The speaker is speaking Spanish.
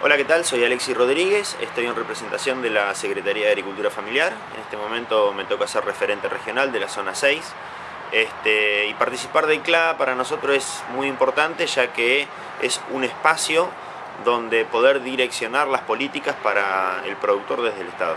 Hola, ¿qué tal? Soy Alexis Rodríguez, estoy en representación de la Secretaría de Agricultura Familiar. En este momento me toca ser referente regional de la zona 6. Este, y participar del CLA para nosotros es muy importante ya que es un espacio donde poder direccionar las políticas para el productor desde el Estado.